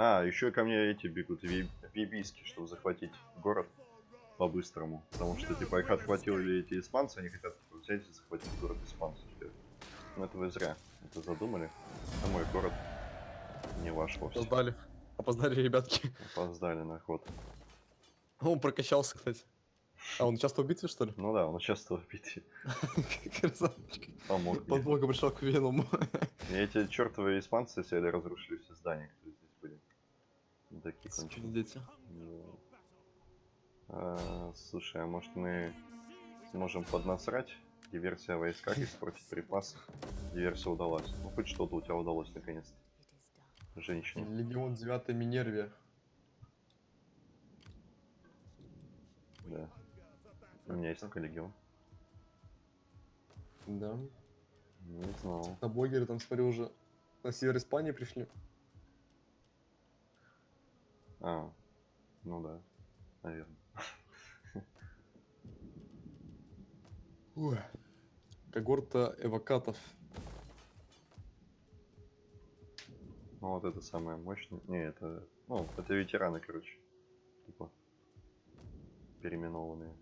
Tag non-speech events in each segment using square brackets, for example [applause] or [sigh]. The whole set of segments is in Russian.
А, еще ко мне эти бегут, ви- вибиски, чтобы захватить город по-быстрому. Потому что, типа, их отхватили эти испанцы, они хотят взять и захватить город испанцев. Ну, это вы зря это задумали. Это мой город, не ваш вовсе. Опоздали. Опоздали, ребятки. Опоздали на ход. Он прокачался, кстати. А, он часто в битве, что ли? Ну да, он участвовал в битве. [laughs] Красавчик. Помог мне. Подмога пришел к Веному. И эти чертовые испанцы взяли, разрушили все здания, которые конченые. Дети. Ну, а, слушай, а может мы сможем поднасрать? Диверсия в войсках, испортить припасы. Диверсия удалась. Ну хоть что-то у тебя удалось наконец-то. Женщина. Легион 9 Минервия. Да. У меня есть такой легион. Да. Не знал. На блогеры там, смотрю, уже на север Испании пришли. А, ну да, наверное. Ой. Когорта эвакатов. Ну вот это самое мощное. Не, это. Ну, это ветераны, короче. Типа. Переименованные.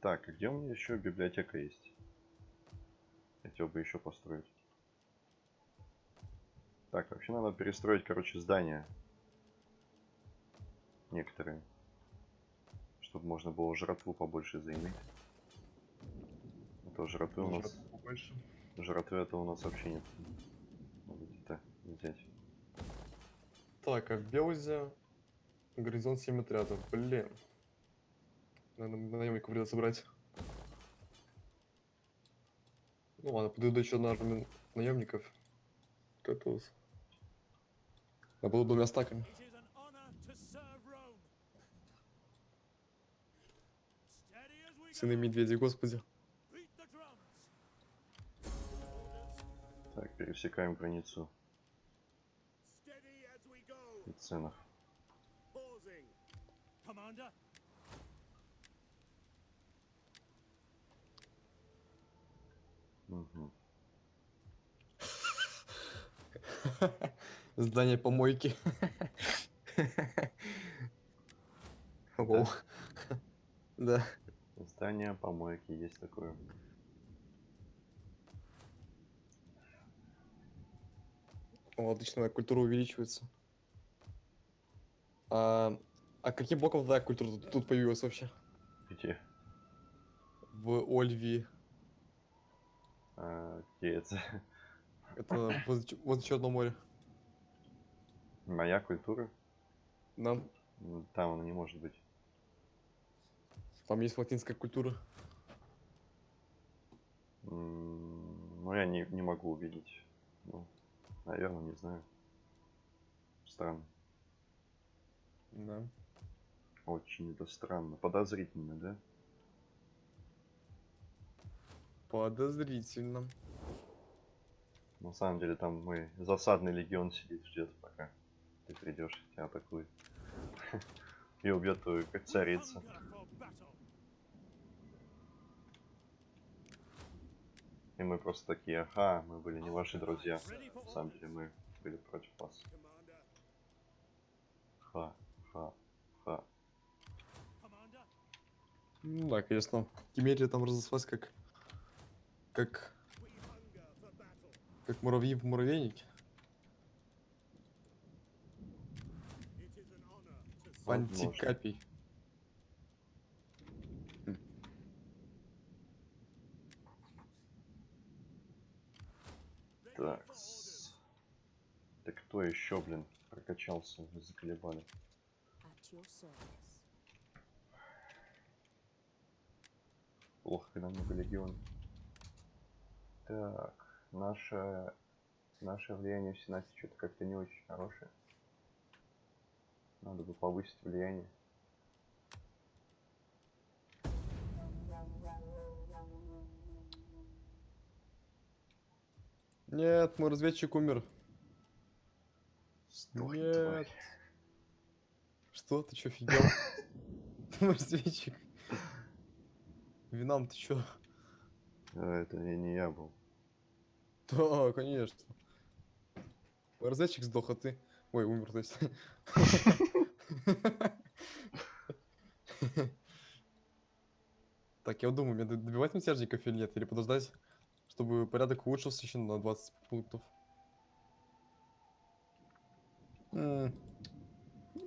Так, а где у меня еще библиотека есть? Хотел бы еще построить. Так, вообще надо перестроить, короче, здания. Некоторые. Чтобы можно было жратву побольше заиметь. А то жратвы у нас... Больше. Жратвы это у нас вообще нет. Надо где-то взять. Так, а в Белузе горизонт 7 отрядов. Блин. Наверное, наемников придется брать. Ну ладно, подойду еще на армию наемников. Готов. Я буду двумя стаками. Сыны go. медведей, господи. Так, пересекаем границу и ценов. Pausing. Здание помойки. Воу. Да. Здание помойки есть такое. О, отлично, моя культура увеличивается. А, а каким боком твоя культура тут, тут появилась вообще? Где? В Ольвии. А, где это? Это возле, возле Черного моря. Моя культура? Да. Там она не может быть. Там есть латинская культура. Ну, я не, не могу увидеть. Ну, наверное, не знаю. Странно. Да. Очень это странно. Подозрительно, да? Подозрительно. На самом деле там мой засадный легион сидит, ждет, пока ты придешь, тебя атакует. [laughs] И убьет твою как battle. И мы просто такие, ага, мы были не ваши друзья. На самом деле мы были против вас. Ха, ха, ха. Ну да, конечно. Кемерия там разослась как... Как... Как муравьи в муравейнике. Honor to serve. Возможно. Антикапий. Так. Да кто еще, блин, прокачался, вы заколебали. Плохо, когда много легионов. Так, наше, наше влияние в Сенате что-то как-то не очень хорошее. Надо бы повысить влияние. Нет, мой разведчик умер. Сдохни, Нет. тварь. Что, ты чё, офигел? [laughs] Мой разведчик. Винам, ты чё? А, Это не, не я был. Да, конечно. Разведчик сдох, а ты... Ой, умер, то есть. Так, я вот думаю, мне добивать мятежников или нет, или подождать, чтобы порядок улучшился еще на 20 пунктов. Ну,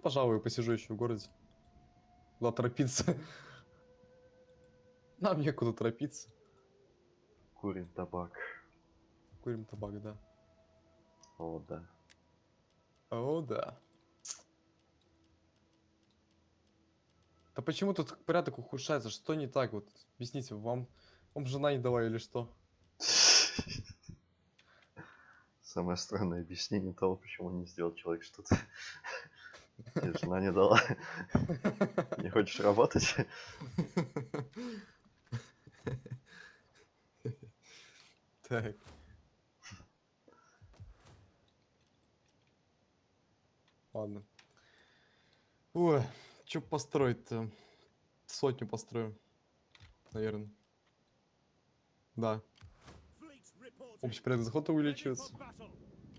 пожалуй, посижу еще в городе. Куда торопиться? Нам некуда торопиться. Курим табак. Курим табак, да. О, да. О, да. Да почему тут порядок ухудшается? Что не так? Вот объясните, вам, вам жена не дала или что? Самое странное объяснение того, почему не сделал человек что-то. Тебе жена не дала. Не хочешь работать? Так. Ладно. Ой, что построить-то? Сотню построю. Наверное. Да. Общий порядок for увеличивается.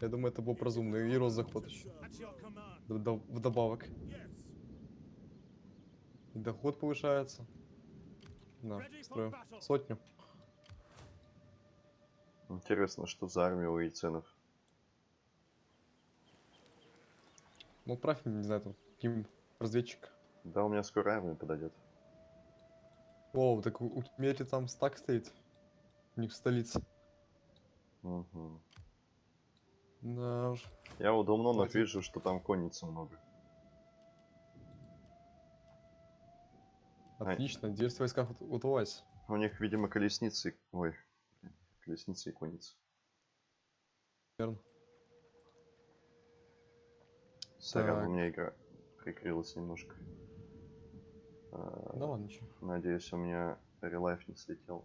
Я думаю, это был разумно. И рост заход еще. Вдобавок. И доход повышается. Да, battle. Сотню. Интересно, что за армия у яйценов? Ну, отправь мне, не знаю, там, каким разведчик. Да, у меня скоро армия подойдет. О, так у, у Кемери там стак стоит. У них в столице. Мгм. Да уж. Я у Домнонов Давайте. вижу, что там конницы много. Отлично, держись в войсках у- удалась. У них, видимо, колесницы. Ой, колесницы и конницы. Верно. Сорян, у меня игра прикрылась немножко. Да ладно, ничего. Надеюсь, у меня релайф не слетел.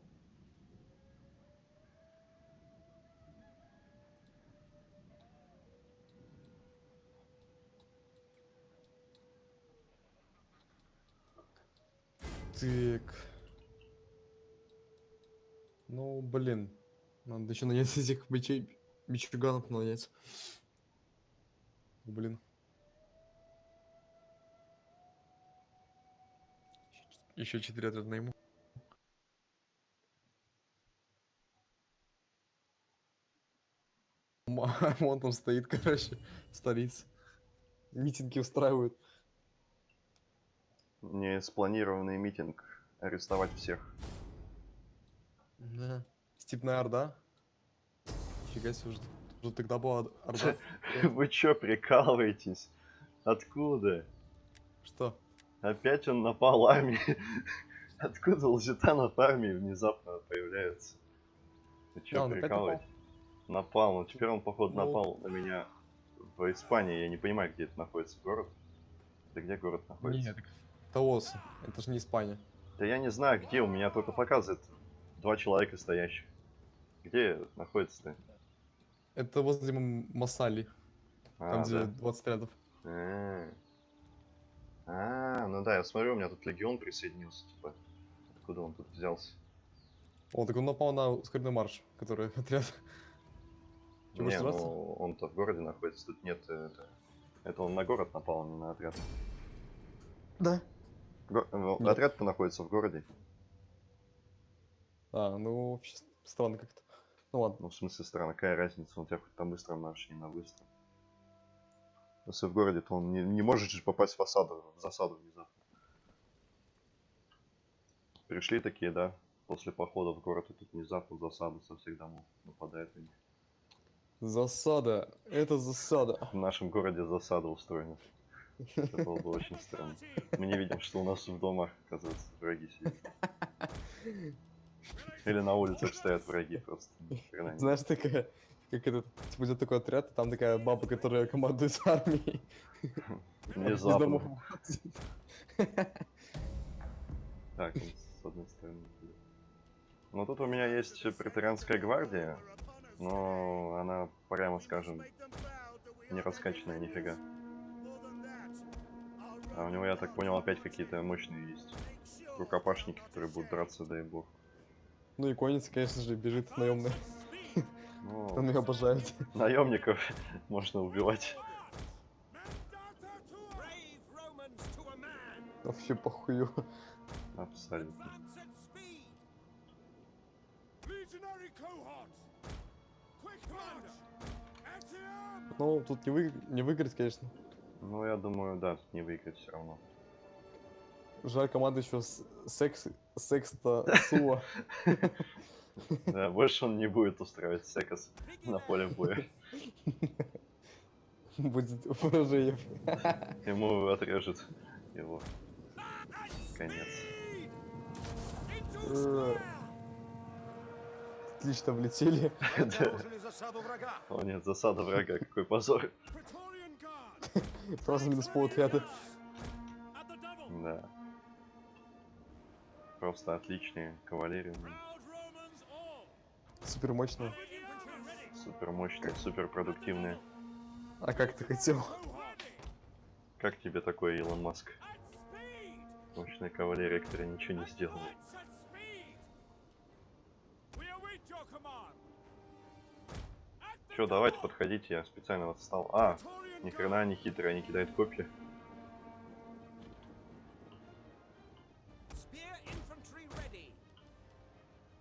Так. Ну, блин. Надо еще нанять [laughs] этих бичей, бичуганов нанять. Блин. Еще четыре отряда найму. Ма- [laughs] Он там стоит, короче, в столице. Митинги устраивают. Не спланированный митинг. Арестовать всех. Да. Степная Орда. Фига себе, уже, уже тогда была Ор- Орда. [laughs] Вы чё, прикалываетесь? Откуда? Что? Опять он напал армии. [laughs] Откуда у Лжитанов армии внезапно появляются? Вы Да, чё, опять напал. Напал, ну теперь он, походу, Ну. напал на меня в Испании. Я не понимаю, где это находится город. Это где город находится? Нет, Таос. Это же не Испания. Да я не знаю, где, у меня только показывает два человека стоящих. Где находится-то? Это возле Масали. Там, А, где да. 20 рядов. А, А, ну да, я смотрю, у меня тут легион присоединился, типа. Откуда он тут взялся? О, так он напал на ускоренный марш, который [laughs] отряд. Не, ну он-то в городе находится, тут нет э, это. Это он на город напал, а не на отряд. Да. Го- э, Нет. Отряд-то находится в городе. А, ну, вообще странно как-то. Ну ладно. Ну, в смысле, странно, какая разница, он тебя хоть на быстром марше, не на быстром. Если в городе, то он не, не может же попасть в осаду, в засаду внезапно. Пришли такие, да, после похода в город, и тут внезапно в засаду со всех домов нападает на них. Засада. Это засада. В нашем городе засада устроена. Это было бы очень странно. Мы не видим, что у нас в домах, оказывается, враги сидят. Или на улицах стоят враги просто. Знаешь, такая, как этот, типа, идет такой отряд, там такая баба, которая командует [laughs] армией. Внезапно. Так, с одной стороны. Ну тут у меня есть претарианская гвардия, но она, прямо скажем, не раскачанная нифига. А у него, я так понял, опять какие-то мощные есть рукопашники, которые будут драться, дай бог. Ну и конница, конечно же, бежит наемная. Ну, Он ее обожает. наемников [laughs] можно убивать. Вообще похую. Абсолютно. Ну, тут не, вы... не выиграть, конечно. Ну, я думаю, да, тут не выиграть все равно. Жаль, команда еще с... секс... секста Суа. [laughs] Да, больше он не будет устраивать секас на поле боя. Будет поражение. Ему отрежет его конец. Отлично влетели. О нет, засада врага, какой позор. Сразу минус полотряда. Да. Просто отличные кавалерии. Супер ready. Супер мощные, супер продуктивные. А как ты хотел? Как тебе такой Илон Маск? Мощная кавалерия, которая ничего не сделала. Че, давайте, подходите, я специально вот встал. А, ни хрена не хитрый, они кидают копья.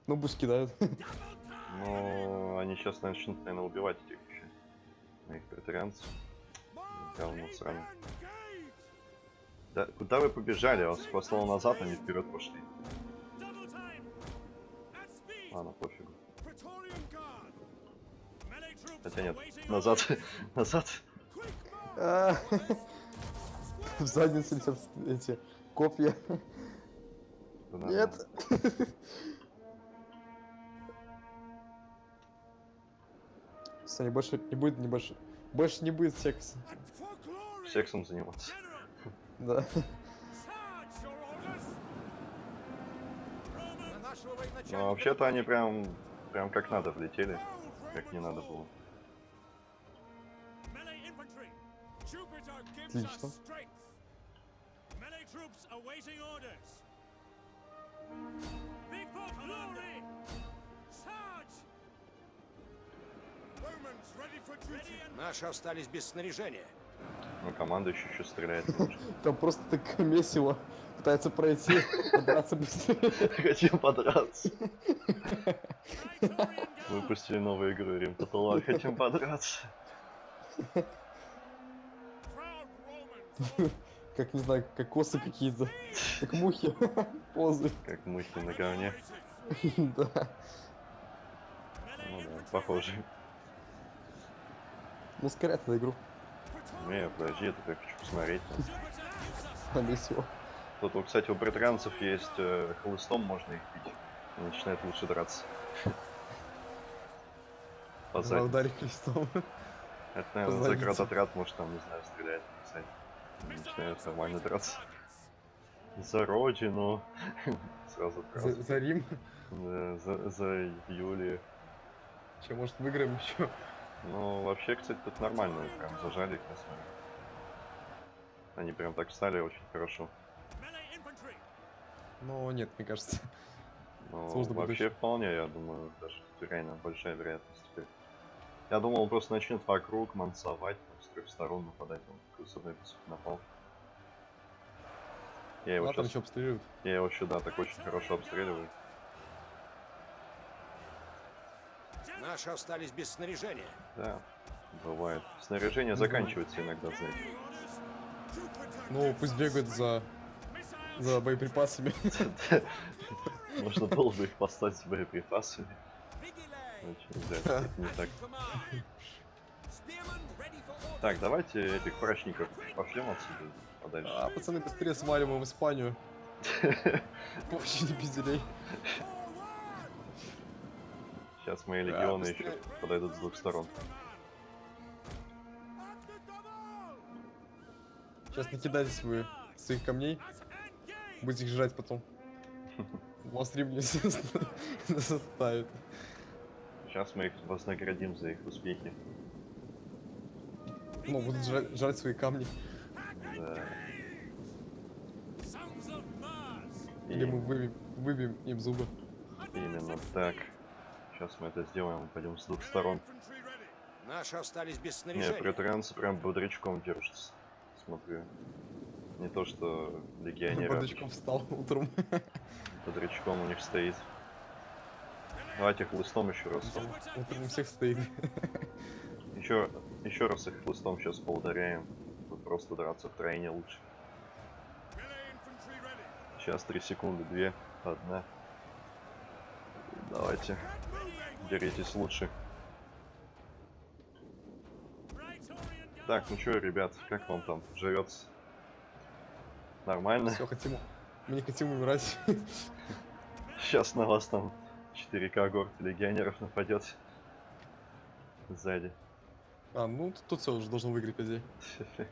Ну, пусть кидают. [laughs] Ну, они сейчас начнут, наверное, убивать этих еще. Моих претарианцев. Говно сраное. Engage! Да, куда вы побежали? Я вас послал назад, они вперед пошли. Ладно, пофигу. Хотя нет, назад, [laughs] назад. А, [laughs] В задницу летят эти копья. Туда, [laughs] Нет. Саня, больше не будет, не больше. Больше не будет секса. Сексом заниматься. Да. военачальника Ну, вообще-то они прям, прям как надо влетели. Как не надо было. Отлично. us strength. Melee troops awaiting orders. Big for glory. Наши остались без снаряжения. Ну, команда еще еще стреляет. [laughs] Там просто так месиво. Пытается пройти, а драться быстрее. [laughs] Хотим подраться. Выпустили новую игру Рим Татула. Хотим подраться. Как, не знаю, как косы какие-то. Как мухи. Позы. Как мухи на говне. [laughs] Да. Ну да, похоже. Ну, ускоряет эту игру. Не, подожди, я только хочу посмотреть. [laughs] там. Jupiter gives us На месиво. Тут, вот, кстати, у британцев есть э, хлыстом, можно их бить. Они начинают лучше драться. [laughs] По Два заднице. ударить крестом. [laughs] Это, наверное, заднице. заградотряд, может, там, не знаю, стреляет. кстати. Начинают нормально драться. За родину. Сразу За, за Рим. Да, за, за Юлию. Че, может, выиграем еще? Ну, вообще, кстати, тут нормально, прям зажали их на самом деле. Они прям так встали очень хорошо. Ну, нет, мне кажется. Ну, [laughs] Сложно будет вообще очень. вполне, я думаю, даже тут реально большая вероятность теперь. Я думал, он просто начнет вокруг мансовать, там, с трех сторон нападать, он с одной по сути напал. Я его там сейчас, еще обстреливают. я его сюда так очень хорошо обстреливаю. Наши остались без снаряжения. Да, бывает. Снаряжение заканчивается иногда, знаете. Ну, пусть бегают за, за боеприпасами. [laughs] Можно было бы их послать с боеприпасами. Не так. Так, давайте этих прачников пошлем отсюда подальше. А, пацаны, быстрее сваливаем в Испанию. [laughs] Вообще не пизделей. Сейчас мои Да, легионы еще быстрее. подойдут с двух сторон. Сейчас накидайтесь вы своих камней. Будете их жрать потом. [laughs] Вас Рим не [laughs] заставит. Сейчас мы их вознаградим за их успехи. Ну, будут жрать, жрать свои камни. Да. Или мы выбьем, выбьем им зубы. именно так. Сейчас мы это сделаем, пойдем с двух сторон. Наши остались без Не, снаряжения. претарианцы прям бодрячком держатся. Смотрю. Не то, что легионеры. [laughs] Бардачком встал утром. [laughs] Бодрячком у них стоит. Давайте хлыстом еще раз. Утром у всех стоит. [laughs] Еще, еще раз их хлыстом сейчас поударяем. Тут просто драться втройне лучше. Melee infantry ready. Сейчас три секунды, две, одна. Давайте, деритесь лучше. Так, ну чё, ребят, как вам там живется? Нормально? Все, хотим. Мы не хотим умирать. [laughs] Сейчас на вас там 4 когорты легионеров нападет. Сзади. А, ну тут, тут все уже должен выиграть, по идее. [laughs]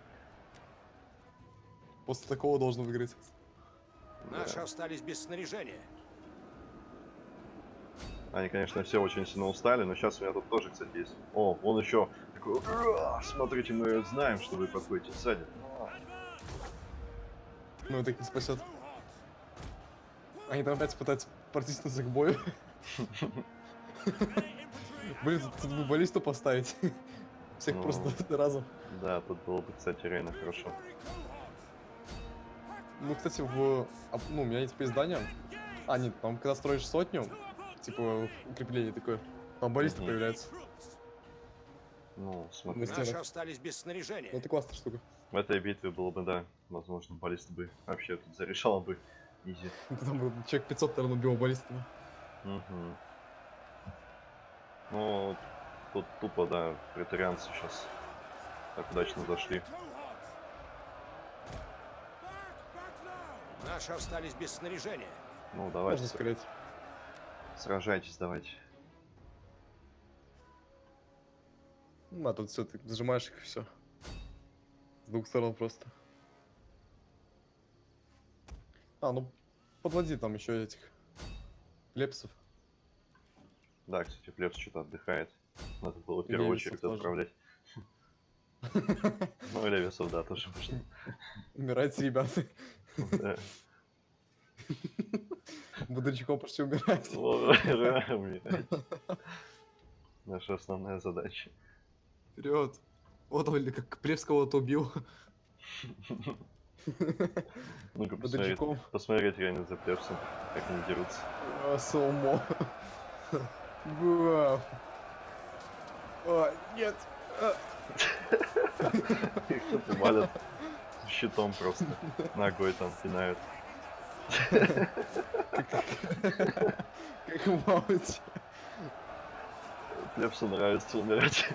После такого должен выиграть. Наши остались без снаряжения. Они, конечно, все очень сильно устали, но сейчас у меня тут тоже, кстати, есть. О, он еще такой, «Ура! смотрите, мы знаем, что вы подходите сзади. Ну, их не спасет. Они там опять пытаются протиснуться к бою. [laughs] Блин, тут, бы баллисту поставить. Всех Ну. просто разом. Да, тут было бы, кстати, реально хорошо. Ну, кстати, в... а, Ну, у меня есть теперь здание. А, нет, там, когда строишь сотню, типа, укрепление такое, там баллиста Мгм. появляется. Ну, смотри. На Наши остались без снаряжения. Ну, Это классная штука. В этой битве было бы, да, возможно, баллист бы вообще тут зарешал бы. Изи. [laughs] Там бы человек 500, наверное, убил баллистами. Мгм. Ну, тут тупо, да, претарианцы сейчас так удачно зашли. Наши остались без снаряжения. Ну, давайте, Можно сказать. Сражайтесь, давайте. Ну, а тут все, ты зажимаешь их и все. С двух сторон просто. А, ну подводи там еще этих лепсов. Да, кстати, Флепс что-то отдыхает. Надо было в первую очередь отправлять. [laughs] Ну, и Левисов, да, тоже можно. Умирайте, ребята. [laughs] Да. Бодрячком почти умирать. [laughs] Наша основная задача. Вперед. Вот он, как Плевс кого-то убил. Ну-ка, посмотреть, посмотреть реально за Плепсом, как они дерутся. А, Солмо. Бам. А, нет. А, [laughs] Их тут валят щитом просто. Ногой там пинают. Как мать. Плепсу нравится умирать.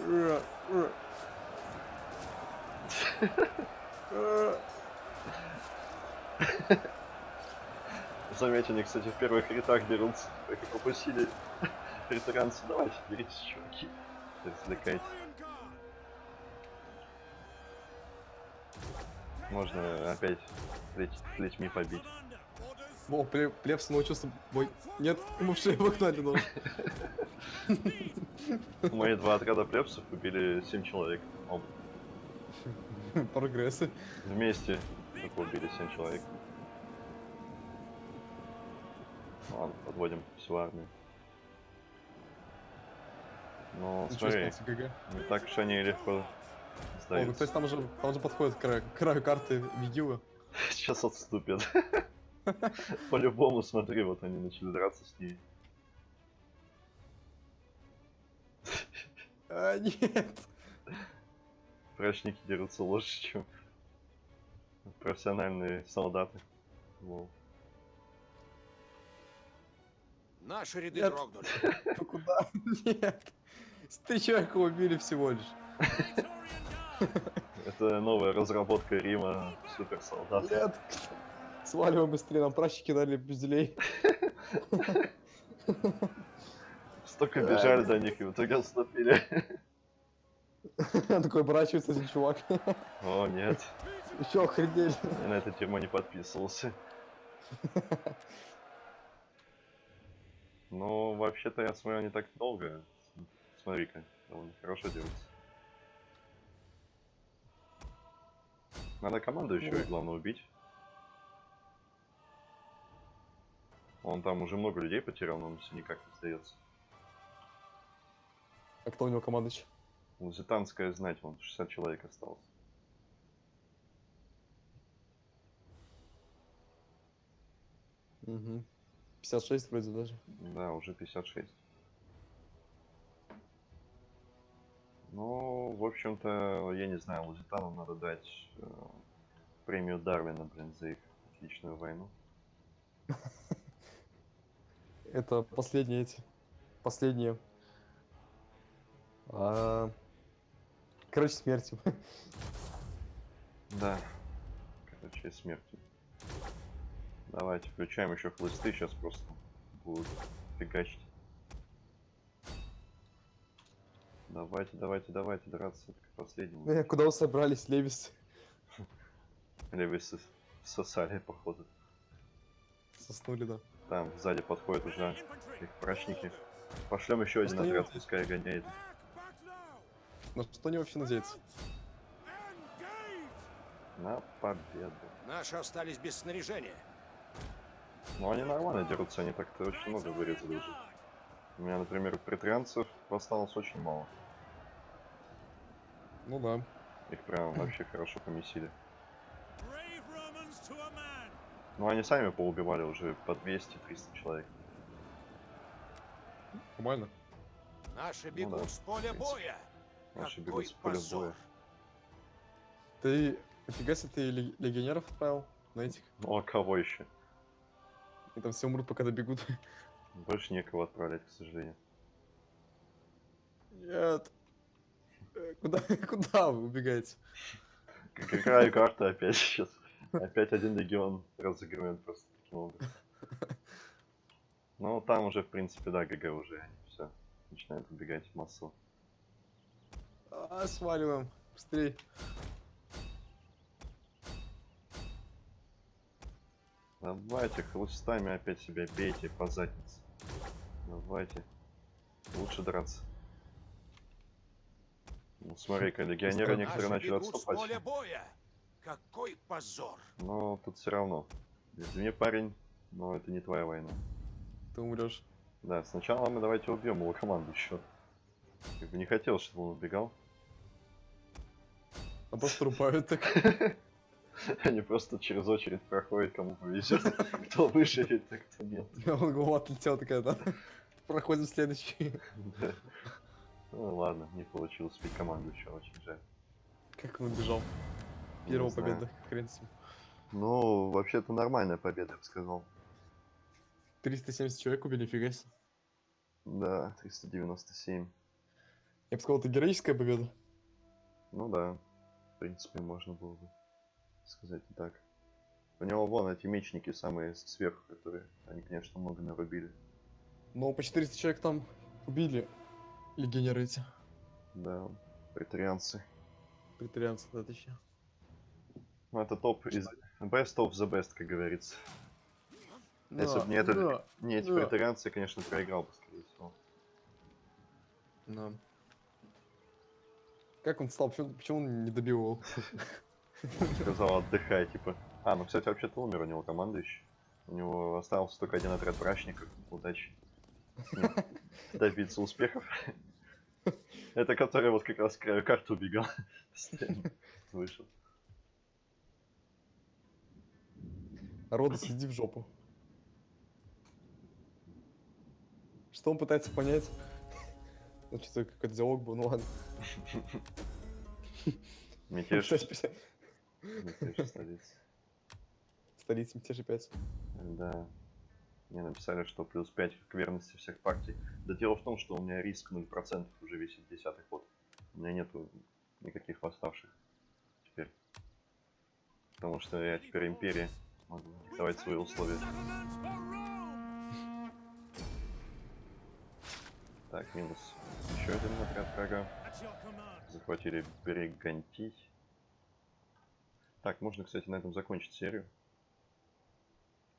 Ура. Заметь, они, кстати, в первых рядах дерутся. Как их упустили. Претарианцы, давайте, деритесь, чуваки. Развлекайте. Можно опять плеч- плетьми побить. О, Пле- Плевс научился бой. Нет, ему в шею вогнали нож. Мои два отряда плепсов убили 7 человек. Оба. [laughs] Прогрессы. Вместе только убили 7 человек. Ладно, подводим всю армию. Ну, Ничего смотри, не так уж они легко О, ну, сдаются. кстати, там уже, там уже подходит к краю, к краю карты Вигилы. Сейчас отступят. [laughs] По-любому, смотри, вот они начали драться с ней. А, нет. Прачники дерутся лучше, чем профессиональные солдаты. Лол. Наши ряды Нет. дрогнули. [laughs] Ну куда? [laughs] Нет. Три человека убили всего лишь. Это новая разработка Рима суперсолдат. Нет. Сваливаем быстрее, нам пращики дали пизделей. Столько бежали до них и в итоге отступили. [laughs] Такой оборачивается один чувак. О, нет. Еще охренели. Я на это тему не подписывался. Ну, вообще-то я смотрю, не так долго. Смотри-ка, довольно хорошо делается. Надо команду еще и главное убить. Он там уже много людей потерял, но он все никак не сдается. А кто у него командующий? Лузитанская знать, вон 60 человек осталось. Угу. 56 вроде даже. Да, уже 56. Ну, в общем-то, я не знаю, Лузитанам надо дать э, премию Дарвина, блин, за их отличную войну. [laughs] Это последние эти. Последние. А, Короче, смертью. Да. Короче, смерти. Давайте, включаем еще хлысты, сейчас просто будут фигачить. Давайте, давайте, давайте драться к последнему. Э, Куда вы собрались, Левис? Сос- сосали, походу. Соснули, да. Там сзади подходят уже их прачники. Пошлем еще один отряд, пускай гоняет. На что они вообще надеются? На победу. Наши остались без снаряжения. Ну они нормально дерутся, они так-то очень много вырезали уже. У меня, например, претрианцев осталось очень мало. Ну да. Их прям вообще хорошо помесили. Ну они сами поубивали уже по 200-300 человек. Нормально. Наши бегут Ну да, с поля боя. Наши Какой бегут с поля позор. боя. Ты... Нифига себе ты лег- легионеров отправил на этих. Ну а кого еще? И там все умрут, пока добегут. Больше некого отправлять, к сожалению. Нет. Э, Куда, [laughs] куда вы убегаете? Какая карта опять сейчас? Опять один легион разыгрываем просто таким образом. Ну, там уже, в принципе, да, ГГ уже. Все. Начинают убегать массово. А, сваливаем. Быстрей. Давайте, хлыстами опять себя бейте по заднице. Давайте. Лучше драться. Ну, смотри-ка, легионеры некоторые начали с отступать. поля боя. Какой позор. Но тут все равно. Извини, парень, но это не твоя война. Ты умрешь. Да, сначала мы давайте убьем его команду еще. Как бы не хотел, чтобы он убегал. А просто рубают так. [laughs] Они просто через очередь проходят, кому повезет. [laughs] Кто выживет, а кто нет. [laughs] Он голова отлетела такая, да? Проходим следующий. Ну ладно, не получилось спить команду еще, очень жаль. Как он убежал? Первая победа, хрен с ним. Ну, вообще-то нормальная победа, я бы сказал. 370 человек убили, фига себе. Да, 397. Я бы сказал, это героическая победа. Ну да, в принципе, можно было бы сказать и так. У него вон эти мечники самые сверху, которые, они, конечно, много нарубили. Но по 400 человек там убили эти. Да, претарианцы. Претарианцы, да, точнее. Ну, это топ из best of the best, как говорится. Если Да, бы не это, да, не эти да. претарианцы, я, конечно, проиграл бы, скорее всего. да. Как он стал? Почему, почему он не добил его? [laughs] Сказал, отдыхай, типа. А, ну, кстати, вообще-то умер у него командующий. У него остался только один отряд брачников. Удачи. [laughs] Добиться успехов. Это который вот как раз к краю карты убегал. [laughs] Вышел. Рода, сиди в жопу. Что он пытается понять? Ну, что какой-то диалог был, ну ладно. Мятеж. Мятеж столицы. Столица мятежа 5. Да. Мне написали, что плюс 5 к верности всех партий. Да дело в том, что у меня риск 0% уже висит десятый ход. У меня нету никаких восставших теперь. Потому что я теперь империя. Могу давать свои условия. Так, минус. Еще один отряд врага. Захватили Бригантий. Так, можно, кстати, на этом закончить серию.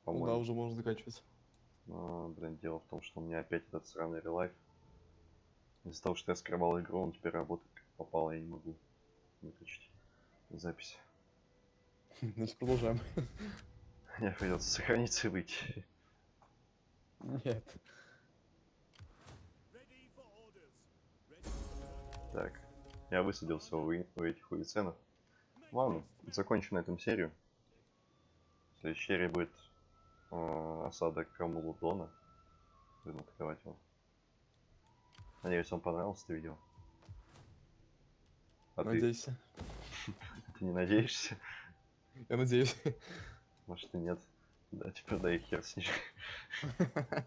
Ну да, уже можно заканчивать. Но, блин, дело в том, что у меня опять этот сраный релайф. Из-за того, что я скрывал игру, он теперь работает как попало, я не могу выключить запись. Значит, [laughs] продолжаем. [laughs] Мне придется сохраниться и выйти. Нет. Так, я высадился у, у этих уиценов. Ладно, закончим на этом серию. В следующей серии будет э, осада Камулудона. Будем открывать его. Надеюсь, вам понравилось это видео. А ты, Надейся. [laughs] ты не надеешься? Я надеюсь. Может и нет. Да, теперь да и хер с ним.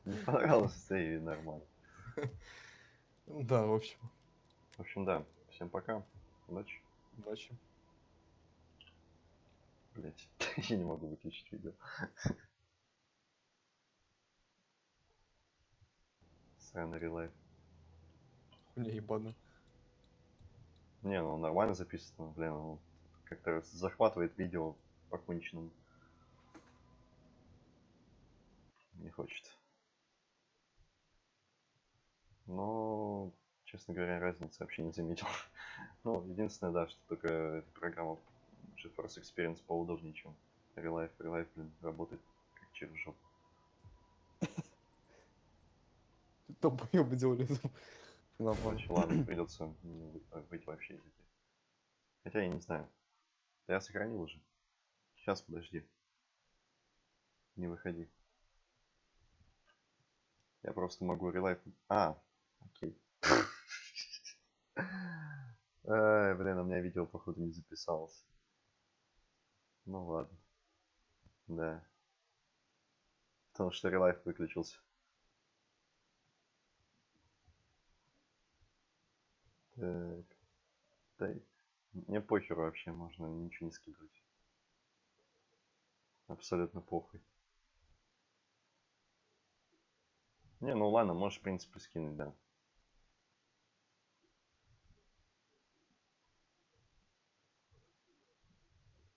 Не понравилось, да и нормально. Да, в общем. В общем, да. Всем пока. Удачи. Удачи. Блять, [laughs] я не могу выключить видео. Сраный релайф. Хуйня ебаная. Не, ну нормально записано, блин, ну, как-то захватывает видео по конченному. Не хочет. Но, честно говоря, разницы вообще не заметил. [laughs] ну, единственное, да, что только эта программа GeForce Experience поудобнее, чем Relife. Relife, блин, работает как через жопу. [laughs] Долбоёбы делали. Нормально. Короче, ладно, придется выйти вообще. Хотя я не знаю. Я сохранил уже. Сейчас, подожди. Не выходи. Я просто могу релайф... А, окей. Ай, блин, у меня видео, походу, не записалось. Ну ладно. Да. Потому что релайф выключился. Так. Да, мне похер вообще, можно ничего не скидывать. Абсолютно похуй. Не, ну ладно, можешь, в принципе, скинуть, да.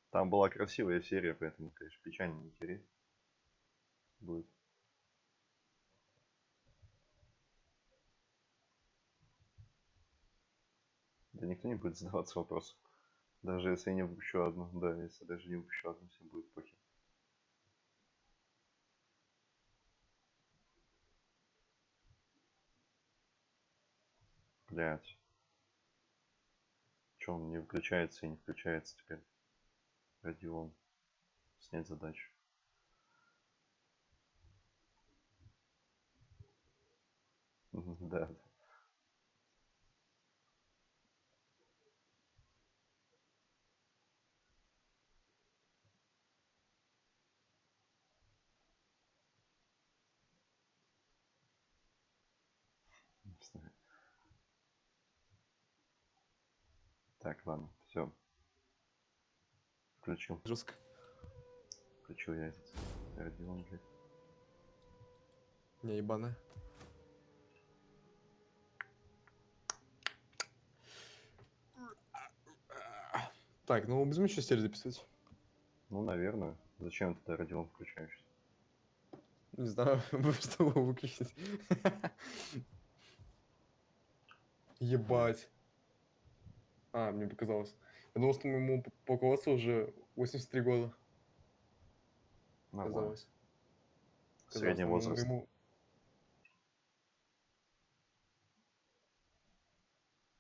Там была красивая серия, поэтому, конечно, печально не тереть будет. Да никто не будет задаваться вопросом. Даже если я не выпущу одну. Да, если даже не выпущу одну, всем будет похер. Блять. Че он не выключается и не включается теперь? Родион. Снять задачу. [laughs] Да. Так, ладно, все. Включил. Жестко. Включил я этот Родион, блядь. Не ебаная. Так, ну будем еще серию записывать. Ну, наверное. Зачем тогда Родион включаешь? Не знаю, [laughs] что его выключить. Ебать. А, мне показалось. Я думал, что моему полководцу уже 83 года. Нормально. Казалось. Средний Казалось, возраст. Ему...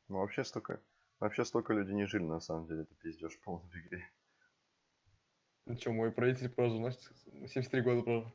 Ну, вообще столько... Вообще столько людей не жили, на самом деле. Это пиздеж полный в игре. Ну что, мой правитель прожил, значит, 73 года прожил.